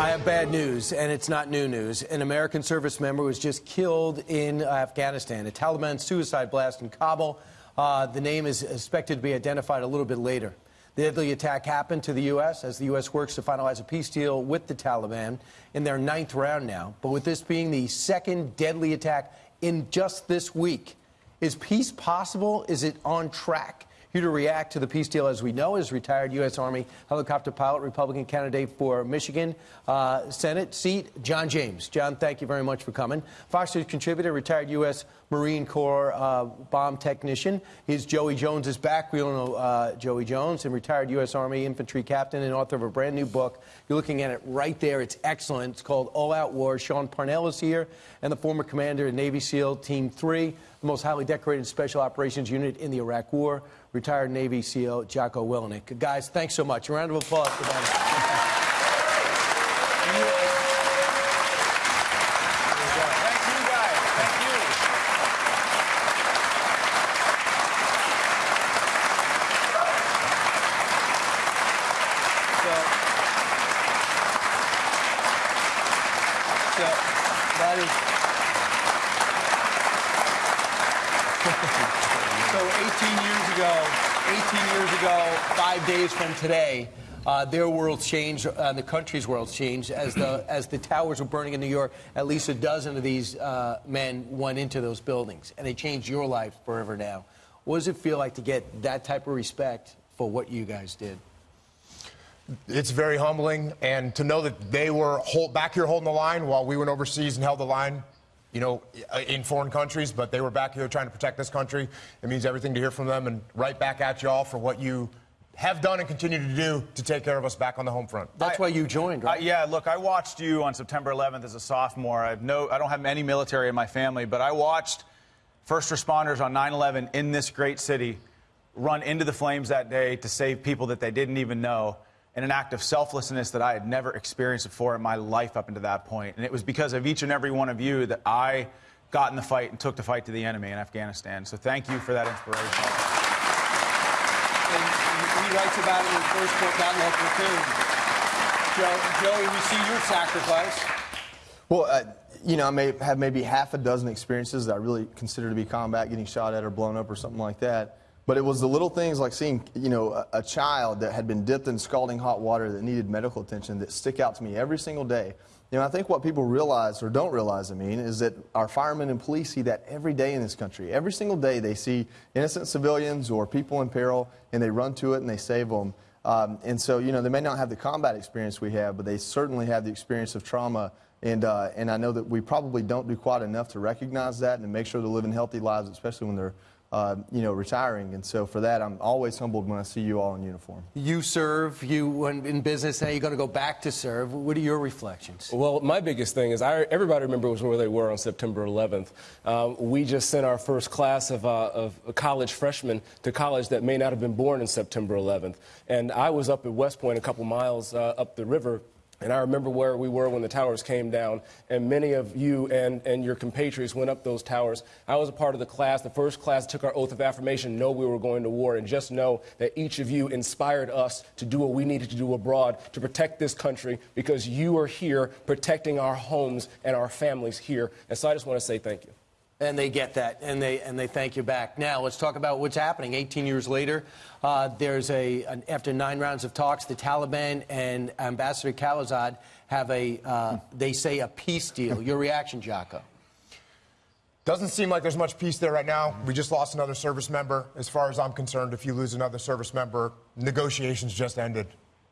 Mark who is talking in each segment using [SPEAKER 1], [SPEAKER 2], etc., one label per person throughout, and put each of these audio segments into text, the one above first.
[SPEAKER 1] I have bad news, and it's not new news. An American service member was just killed in Afghanistan, a Taliban suicide blast in Kabul. Uh, the name is expected to be identified a little bit later. The deadly attack happened to the U.S. as the U.S. works to finalize a peace deal with the Taliban in their ninth round now. But with this being the second deadly attack in just this week, is peace possible? Is it on track? Here to react to the peace deal, as we know, is retired U.S. Army helicopter pilot, Republican candidate for Michigan uh, Senate seat, John James. John, thank you very much for coming. Fox News contributor, retired U.S. Marine Corps uh, bomb technician. He's Joey Jones is back. We all know uh, Joey Jones, and retired U.S. Army infantry captain and author of a brand new book. You're looking at it right there. It's excellent. It's called All Out War. Sean Parnell is here, and the former commander of Navy SEAL Team 3, the most highly decorated special operations unit in the Iraq War retired Navy SEAL Jocko Willink. Guys, thanks so much. A round of applause for them. five days from today, uh, their world changed, uh, the country's world changed. As the as the towers were burning in New York, at least a dozen of these uh, men went into those buildings, and they changed your life forever now. What does it feel like to get that type of respect for what you guys did?
[SPEAKER 2] It's very humbling, and to know that they were hold, back here holding the line while we went overseas and held the line you know, uh, in foreign countries, but they were back here trying to protect this country. It means everything to hear from them and right back at y'all for what you have done and continue to do to take care of us back on the home front.
[SPEAKER 1] That's I, why you joined, right?
[SPEAKER 3] I, yeah, look, I watched you on September 11th as a sophomore. I've no, I don't have any military in my family, but I watched first responders on 9/11 in this great city run into the flames that day to save people that they didn't even know in an act of selflessness that I had never experienced before in my life up until that point. And it was because of each and every one of you that I got in the fight and took the fight to the enemy in Afghanistan. So thank you for that inspiration And
[SPEAKER 1] he writes about it in his first book, Outlaw Platoon. Joe, Joey, we see your sacrifice.
[SPEAKER 4] Well, uh, you know, I may have maybe half a dozen experiences that I really consider to be combat, getting shot at or blown up or something like that. But it was the little things like seeing, you know, a, a child that had been dipped in scalding hot water that needed medical attention that stick out to me every single day. You know, I think what people realize or don't realize, I mean, is that our firemen and police see that every day in this country. Every single day they see innocent civilians or people in peril and they run to it and they save them. Um, and so, you know, they may not have the combat experience we have, but they certainly have the experience of trauma. And, uh, and I know that we probably don't do quite enough to recognize that and to make sure they're living healthy lives, especially when they're uh, you know, retiring. And so for that, I'm always humbled when I see you all in uniform.
[SPEAKER 1] You serve, you in business, now you're going to go back to serve. What are your reflections?
[SPEAKER 5] Well, my biggest thing is I, everybody remembers where they were on September 11th. Um, we just sent our first class of, uh, of college freshmen to college that may not have been born in September 11th. And I was up at West Point, a couple miles uh, up the river, and I remember where we were when the towers came down, and many of you and, and your compatriots went up those towers. I was a part of the class, the first class took our oath of affirmation, know we were going to war, and just know that each of you inspired us to do what we needed to do abroad to protect this country because you are here protecting our homes and our families here. And so I just want to say thank you
[SPEAKER 1] and they get that, and they and they thank you back. Now let's talk about what's happening. 18 years later, uh, there's a an, after nine rounds of talks, the Taliban and Ambassador Khalilzad have a uh, they say a peace deal. Your reaction, Jocko?
[SPEAKER 2] Doesn't seem like there's much peace there right now. We just lost another service member. As far as I'm concerned, if you lose another service member, negotiations just ended.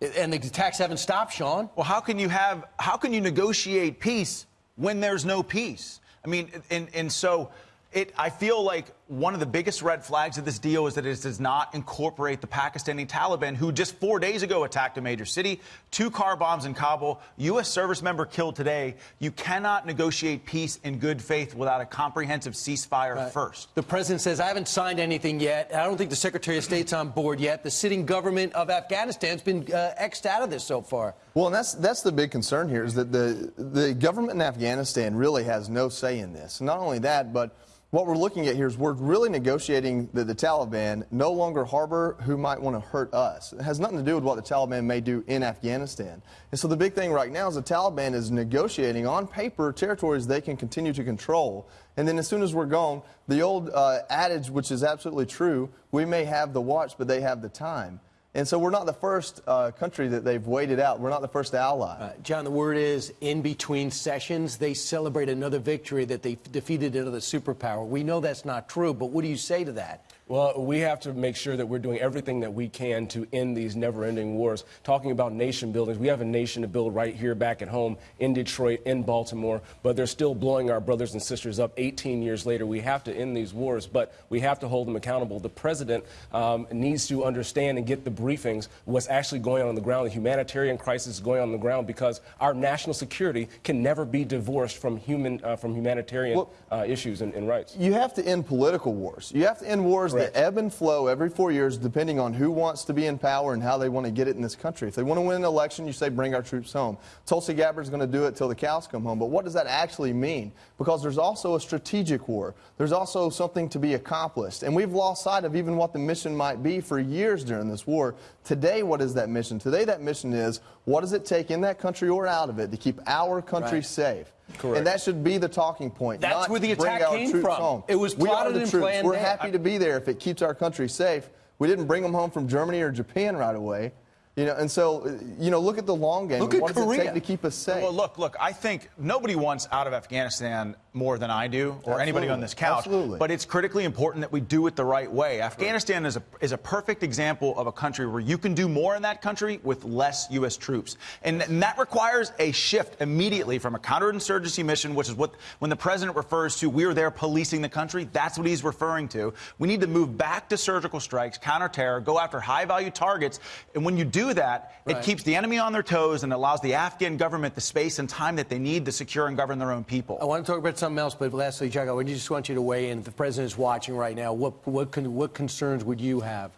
[SPEAKER 1] And the attacks haven't stopped, Sean.
[SPEAKER 3] Well, how can you have how can you negotiate peace when there's no peace? I mean, and, and so it, I feel like one of the biggest red flags of this deal is that it does not incorporate the Pakistani Taliban, who just four days ago attacked a major city, two car bombs in Kabul, U.S. service member killed today. You cannot negotiate peace in good faith without a comprehensive ceasefire right. first.
[SPEAKER 1] The president says, I haven't signed anything yet. I don't think the Secretary of State's on board yet. The sitting government of Afghanistan's been uh, X'd out of this so far.
[SPEAKER 4] Well, and that's, that's the big concern here is that the, the government in Afghanistan really has no say in this. Not only that, but what we're looking at here is we're really negotiating that the Taliban no longer harbor who might want to hurt us. It has nothing to do with what the Taliban may do in Afghanistan. And so the big thing right now is the Taliban is negotiating on paper territories they can continue to control. And then as soon as we're gone, the old uh, adage, which is absolutely true, we may have the watch, but they have the time. And so we're not the first uh, country that they've waited out. We're not the first ally.
[SPEAKER 1] Uh, John, the word is in between sessions, they celebrate another victory that they defeated another superpower. We know that's not true, but what do you say to that?
[SPEAKER 5] Well, we have to make sure that we're doing everything that we can to end these never ending wars. Talking about nation buildings, we have a nation to build right here back at home in Detroit, in Baltimore, but they're still blowing our brothers and sisters up 18 years later. We have to end these wars, but we have to hold them accountable. The president um, needs to understand and get the briefings what's actually going on on the ground, the humanitarian crisis going on, on the ground, because our national security can never be divorced from human uh, from humanitarian
[SPEAKER 4] Well-
[SPEAKER 5] uh, issues and, and rights.
[SPEAKER 4] You have to end political wars. You have to end wars
[SPEAKER 5] Correct.
[SPEAKER 4] that ebb and flow every four years, depending on who wants to be in power and how they want to get it in this country. If they want to win an election, you say, bring our troops home. Tulsi Gabbard's going to do it till the cows come home. But what does that actually mean? Because there's also a strategic war. There's also something to be accomplished. And we've lost sight of even what the mission might be for years during this war. Today, what is that mission? Today, that mission is what does it take in that country or out of it to keep our country
[SPEAKER 1] Right.
[SPEAKER 4] safe?
[SPEAKER 5] Correct.
[SPEAKER 4] And that should be the talking point.
[SPEAKER 1] That's
[SPEAKER 4] not
[SPEAKER 1] where the attack came from.
[SPEAKER 4] home.
[SPEAKER 1] It was
[SPEAKER 4] we are the
[SPEAKER 1] and
[SPEAKER 4] troops.
[SPEAKER 1] planned
[SPEAKER 4] We're
[SPEAKER 1] there.
[SPEAKER 4] happy to be there if it keeps our country safe. We didn't bring them home from Germany or Japan right away. You know, and so, uh, you know, look at the long game.
[SPEAKER 1] Look at
[SPEAKER 4] what does it
[SPEAKER 1] Korea.
[SPEAKER 4] take to keep us safe?
[SPEAKER 3] Well, look, look. I think nobody wants out of Afghanistan more than I do, or anybody on this couch.
[SPEAKER 4] Absolutely.
[SPEAKER 3] But it's critically important that we do it the right way. Afghanistan is a is a perfect example of a country where you can do more in that country with less U.S. troops, and, and that requires a shift immediately from a counterinsurgency mission, which is what when the president refers to we are there policing the country. That's what he's referring to. We need to move back to surgical strikes, counterterror, go after high-value targets, and when you do that,
[SPEAKER 1] Right.
[SPEAKER 3] it keeps the enemy on their toes and allows the Afghan government the space and time that they need to secure and govern their own people.
[SPEAKER 1] I want to talk about something else, but lastly, Jocko, I just want you to weigh in. If the president is watching right now, what, what, con- what concerns would you have?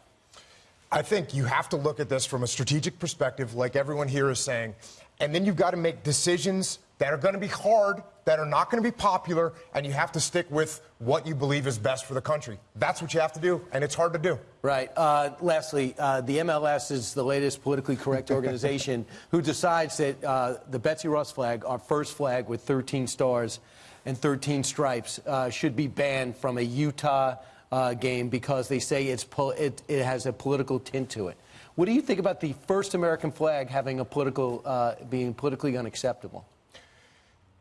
[SPEAKER 2] I think you have to look at this from a strategic perspective, like everyone here is saying. And then you've got to make decisions that are going to be hard, that are not going to be popular, and you have to stick with what you believe is best for the country. That's what you have to do, and it's hard to do.
[SPEAKER 1] Right. Uh, lastly, uh, the MLS is the latest politically correct organization who decides that uh, the Betsy Ross flag, our first flag with 13 stars and 13 stripes, uh, should be banned from a Utah uh, game because they say it's pol- it, it has a political tint to it. What do you think about the first American flag having a political, uh, being politically unacceptable?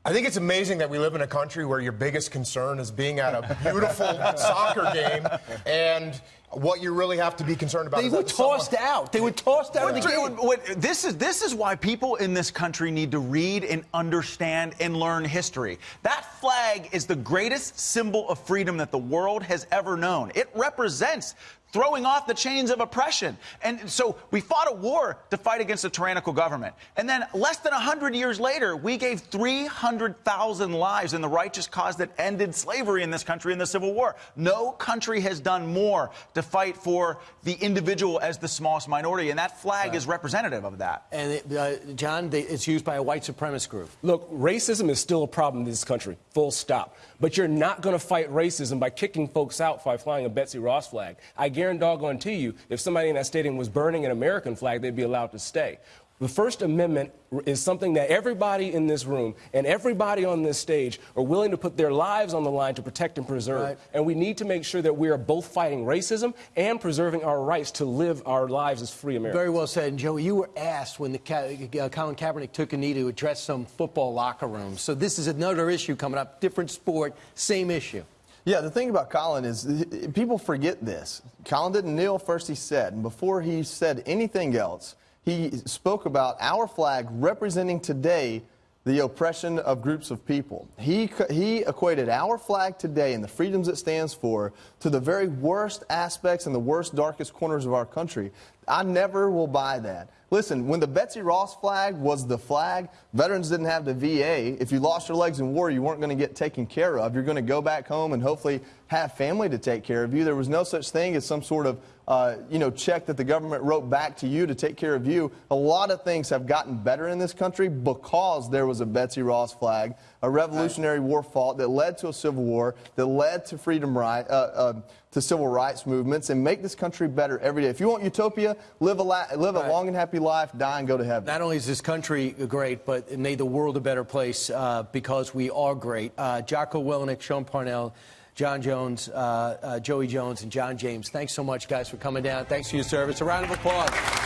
[SPEAKER 2] I think it's amazing that we live in a country where your biggest concern is being at a beautiful soccer game, and what you really have to be concerned about
[SPEAKER 1] They
[SPEAKER 2] is
[SPEAKER 1] were
[SPEAKER 2] that someone-
[SPEAKER 1] tossed out. They were tossed out of the
[SPEAKER 3] What-
[SPEAKER 1] game.
[SPEAKER 3] what- this is this is why people in this country need to read and understand and learn history. That flag is the greatest symbol of freedom that the world has ever known. It represents throwing off the chains of oppression. And so we fought a war to fight against a tyrannical government. And then less than 100 years later, we gave 300,000 lives in the righteous cause that ended slavery in this country in the Civil War. No country has done more to fight for the individual as the smallest minority, and that flag is representative of that.
[SPEAKER 1] And, it, uh, John, they, it's used by a white supremacist group.
[SPEAKER 5] Look, racism is still a problem in this country, full stop. But you're not going to fight racism by kicking folks out by flying a Betsy Ross flag. I guarantee doggone to you, if somebody in that stadium was burning an American flag, they'd be allowed to stay. The First Amendment is something that everybody in this room and everybody on this stage are willing to put their lives on the line to protect and preserve.
[SPEAKER 1] Right.
[SPEAKER 5] And we need to make sure that we are both fighting racism and preserving our rights to live our lives as free Americans.
[SPEAKER 1] Very well said. And Joey, you were asked when the uh, Colin Kaepernick took a knee to address some football locker rooms. So this is another issue coming up, different sport, same issue.
[SPEAKER 4] Yeah, the thing about Colin is people forget this. Colin didn't kneel first, he said. And before he said anything else, he spoke about our flag representing today the oppression of groups of people. He, he equated our flag today and the freedoms it stands for to the very worst aspects and the worst, darkest corners of our country. I never will buy that. Listen, when the Betsy Ross flag was the flag, veterans didn't have the VA. If you lost your legs in war, you weren't going to get taken care of. You're going to go back home and hopefully have family to take care of you. There was no such thing as some sort of uh, you know, check that the government wrote back to you to take care of you. A lot of things have gotten better in this country because there was a Betsy Ross flag, a Revolutionary War fought that led to a civil war, that led to freedom right, uh, uh, to civil rights movements, and make this country better every day. If you want utopia, live a, live a long and happy life, die and go to heaven.
[SPEAKER 1] Not only is this country great, but it made the world a better place uh, because we are great. Uh, Jocko Willink, Sean Parnell, John Jones, uh, uh, Joey Jones, and John James. Thanks so much, guys, for coming down. Thanks for your service. A round of applause.